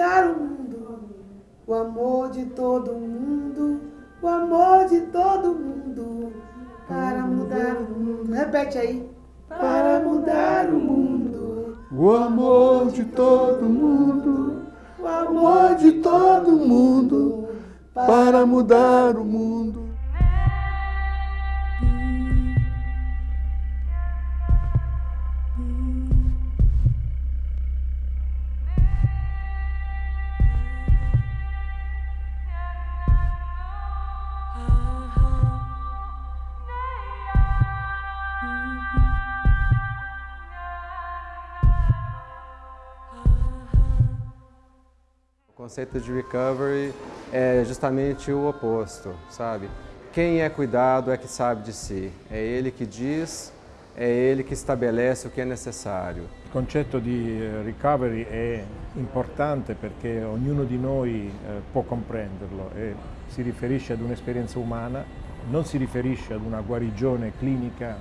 mudar o mundo, o amor de todo mundo, o amor de todo mundo, para mudar o mundo. Repete aí. Para mudar o mundo, o amor de todo mundo, o amor de todo mundo, para mudar o mundo. O conceito de recovery é justamente o oposto, sabe? Quem é cuidado é que sabe de si. É ele que diz, é ele que estabelece o que é necessário. Il concetto di eh, recovery è importante perché ognuno di noi eh, può comprenderlo e si riferisce ad un'esperienza umana, non si riferisce ad una guarigione clinica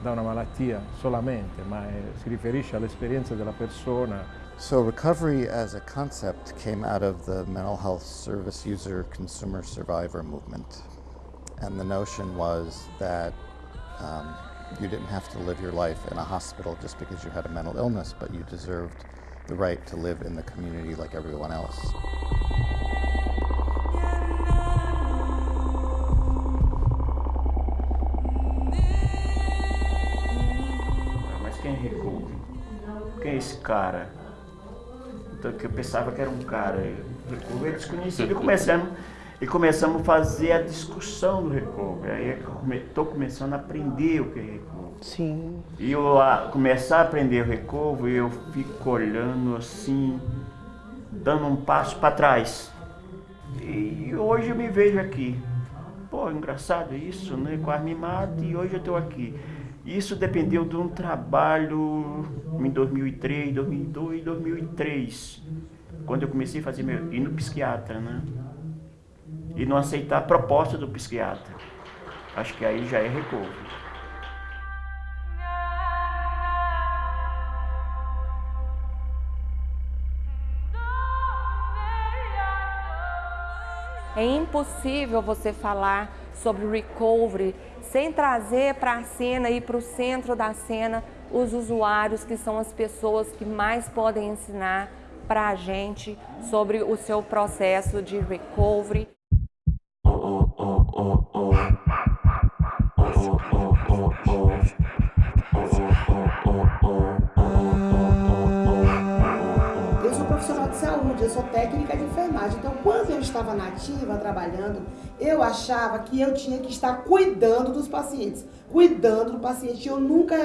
da una malattia solamente, ma è- si riferisce all'esperienza della persona So recovery as a concept came out of the mental health service user consumer survivor movement. And the notion was that um, you didn't have to live your life in a hospital just because you had a mental illness, but you deserved the right to live in the community like everyone else. Quem é? Quem é esse cara? Que eu pensava que era um cara. Recovery é desconhecido. E começamos, e começamos a fazer a discussão do Recovery. Aí estou começando a aprender o que é Recovery. Sim. E eu a, começar a aprender o Recovery, eu fico olhando assim, dando um passo para trás. E hoje eu me vejo aqui. Pô, engraçado isso, né? Quase me mata e hoje eu estou aqui. Isso dependeu de um trabalho em 2003, 2002, 2003, quando eu comecei a fazer meu, ir no psiquiatra, né? E não aceitar a proposta do psiquiatra. Acho que aí já é recovery. É impossível você falar sobre recovery sem trazer para a cena e para o centro da cena os usuários que são as pessoas que mais podem ensinar para a gente sobre o seu processo de recovery. Eu sou profissional de saúde, eu sou técnica de enfermagem. Então, estava nativa, trabalhando, eu achava que eu tinha que estar cuidando dos pacientes. Cuidando do paciente. Eu nunca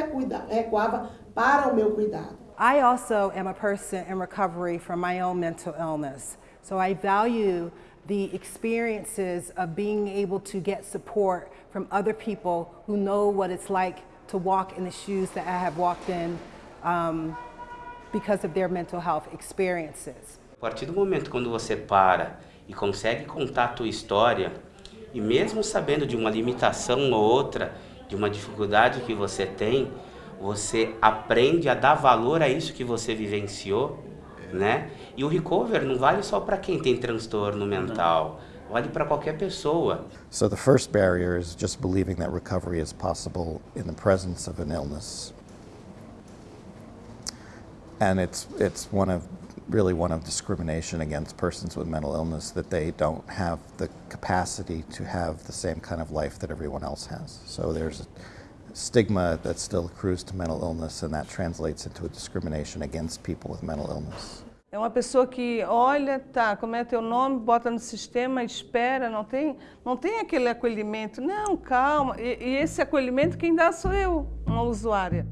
recuava para o meu cuidado. I also am a person in recovery from my own mental illness. So I value the experiences of being able to get support from other people who know what it's like to walk in the shoes that I have walked in um, because of their mental health experiences. A partir do momento quando você para e consegue contar a tua história, e mesmo sabendo de uma limitação ou outra, de uma dificuldade que você tem, você aprende a dar valor a isso que você vivenciou, né? E o recover não vale só para quem tem transtorno mental, vale para qualquer pessoa. So the first barrier is just believing that recovery is possible in the presence of an illness. And it's, it's one of, really one of discrimination against persons with mental illness that they don't have the capacity to have the same kind of life that everyone else has. So there's a stigma that still accrues to mental illness and that translates into a discrimination against people with mental illness. É uma pessoa que olha, tá, como é teu nome, bota no sistema, espera, não tem, não tem aquele acolhimento. Não, calma. E, e esse acolhimento quem dá sou eu, uma usuária.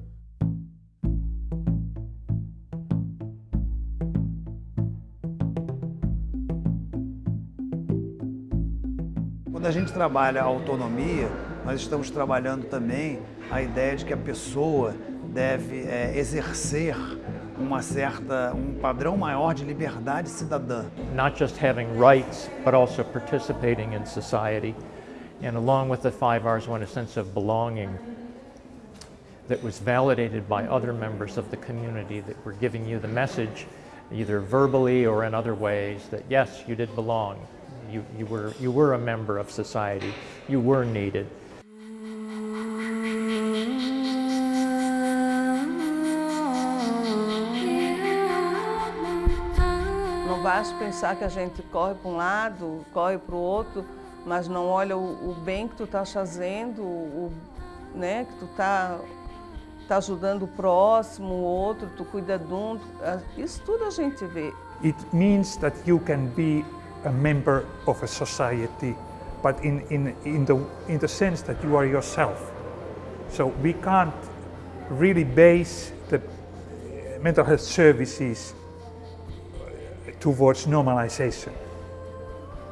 Quando a gente trabalha a autonomia, nós estamos trabalhando também a ideia de que a pessoa deve é, exercer uma certa, um padrão maior de liberdade cidadã. not just having rights, but also participating in society. And along with the five R's went a sense of belonging that was validated by other members of the community that were giving you the message either verbally or in other ways, that yes, you did belong. You, you, were, you were a member of society. You were needed. Não basta pensar que a gente corre para um lado, corre para o outro, mas não olha o, o bem que tu estás fazendo, o, né, que tu está tá ajudando o próximo, o outro, tu cuida de um, isso tudo a gente vê. It means that you can be a member of a society, but in, in, in, the, in the sense that you are yourself. So we can't really base the mental health services towards normalization.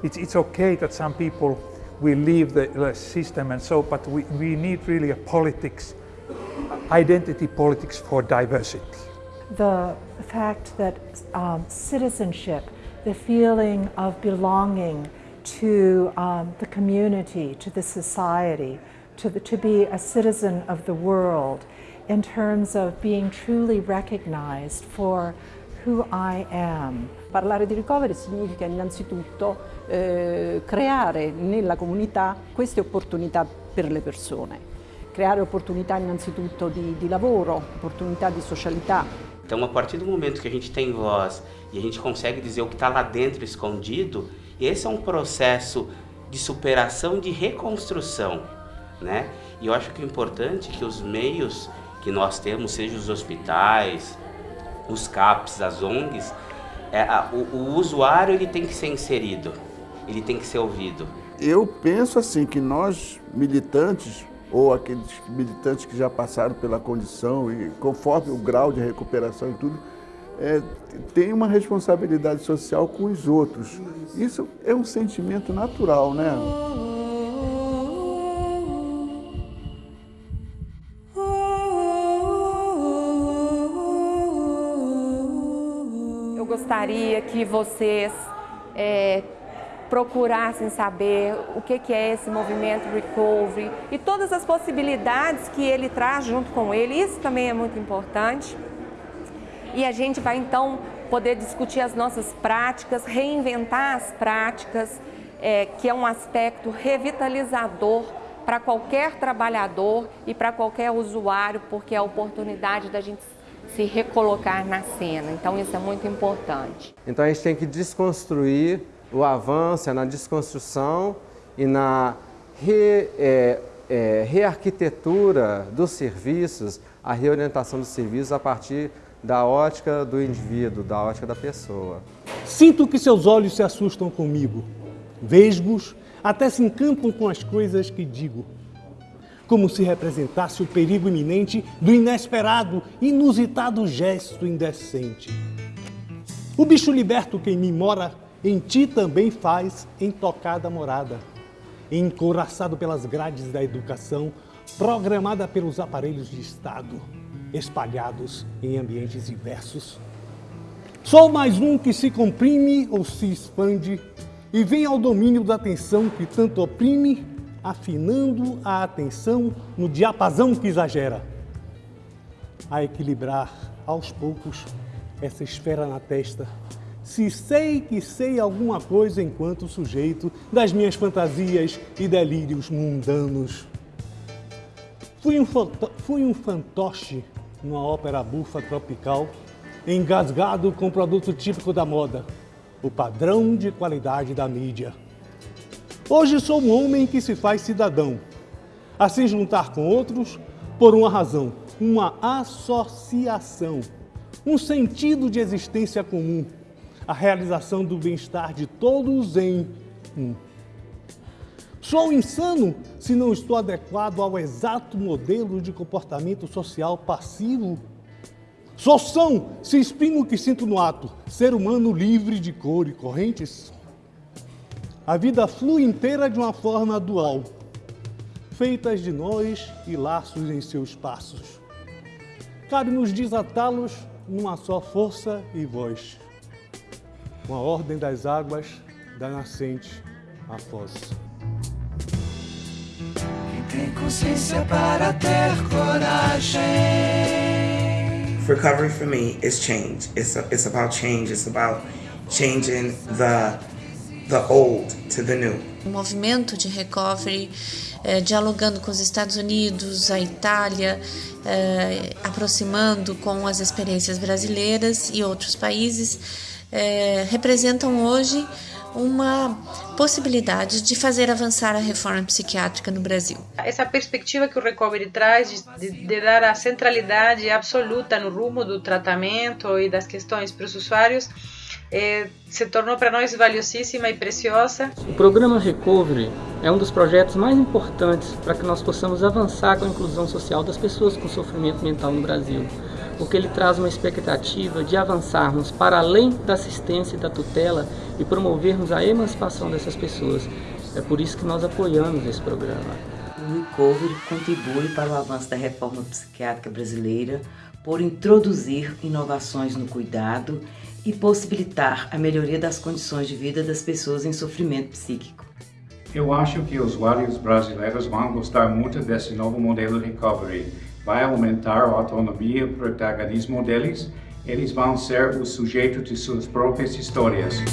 It's, it's okay that some people will leave the, system and so, but we, we need really a politics, identity politics for diversity. The fact that um, citizenship, the feeling of belonging to um, the community, to the society, to, the, to be a citizen of the world in terms of being truly recognized for who I am. Parlare di recovery significa innanzitutto eh, creare nella comunità queste opportunità per le persone, creare opportunità innanzitutto di, di lavoro, opportunità di socialità. Então, a partir do momento que a gente tem voz e a gente consegue dizer o que está lá dentro escondido, esse é um processo de superação, de reconstrução, né? E eu acho que o importante é que os meios que nós temos, seja os hospitais, os CAPs, as ONGs, é, a, o, o usuário ele tem que ser inserido, ele tem que ser ouvido. Eu penso assim que nós militantes ou aqueles militantes que já passaram pela condição e conforme o grau de recuperação e tudo, é, tem uma responsabilidade social com os outros. Isso é um sentimento natural, né? Eu gostaria que vocês é, procurassem saber o que é esse movimento Recovery e todas as possibilidades que ele traz junto com ele. Isso também é muito importante. E a gente vai então poder discutir as nossas práticas, reinventar as práticas, é, que é um aspecto revitalizador para qualquer trabalhador e para qualquer usuário, porque é a oportunidade da gente se recolocar na cena. Então isso é muito importante. Então a gente tem que desconstruir o avanço, é na desconstrução e na re, é, é, rearquitetura dos serviços, a reorientação dos serviços a partir da ótica do indivíduo, da ótica da pessoa. Sinto que seus olhos se assustam comigo. Vesgos até se encantam com as coisas que digo. Como se representasse o perigo iminente do inesperado, inusitado gesto indecente. O bicho liberto que em mim mora, em ti também faz intocada morada. Encouraçado pelas grades da educação, programada pelos aparelhos de Estado espalhados em ambientes diversos. Sou mais um que se comprime ou se expande e vem ao domínio da atenção que tanto oprime, afinando a atenção no diapasão que exagera. A equilibrar, aos poucos, essa esfera na testa, se sei que sei alguma coisa enquanto sujeito das minhas fantasias e delírios mundanos. Fui um, fui um fantoche numa ópera bufa tropical, engasgado com produto típico da moda, o padrão de qualidade da mídia. Hoje sou um homem que se faz cidadão, a se juntar com outros por uma razão, uma associação, um sentido de existência comum, a realização do bem-estar de todos em um. Sou insano se não estou adequado ao exato modelo de comportamento social passivo. Sou são se exprimo o que sinto no ato, ser humano livre de cor e correntes. A vida flui inteira de uma forma dual, feitas de nós e laços em seus passos. Cabe-nos desatá-los numa só força e voz. Uma ordem das águas, da nascente à foz. Quem tem consciência para ter coragem recovery for me is change. It's, a, it's about change. It's about changing the, the old to the new. O movimento de recovery, eh, dialogando com os Estados Unidos, a Itália, eh, aproximando com as experiências brasileiras e outros países, eh, representam hoje uma possibilidade de fazer avançar a reforma psiquiátrica no Brasil. Essa perspectiva que o Recovery traz de, de dar a centralidade absoluta no rumo do tratamento e das questões para os usuários é, se tornou para nós valiosíssima e preciosa. O programa Recovery é um dos projetos mais importantes para que nós possamos avançar com a inclusão social das pessoas com sofrimento mental no Brasil porque ele traz uma expectativa de avançarmos para além da assistência e da tutela e promovermos a emancipação dessas pessoas. É por isso que nós apoiamos esse programa. O Recovery contribui para o avanço da reforma psiquiátrica brasileira por introduzir inovações no cuidado e possibilitar a melhoria das condições de vida das pessoas em sofrimento psíquico. Eu acho que os usuários brasileiros vão gostar muito desse novo modelo de recovery vai aumentar a autonomia e o protagonismo deles, eles vão ser o sujeito de suas próprias histórias.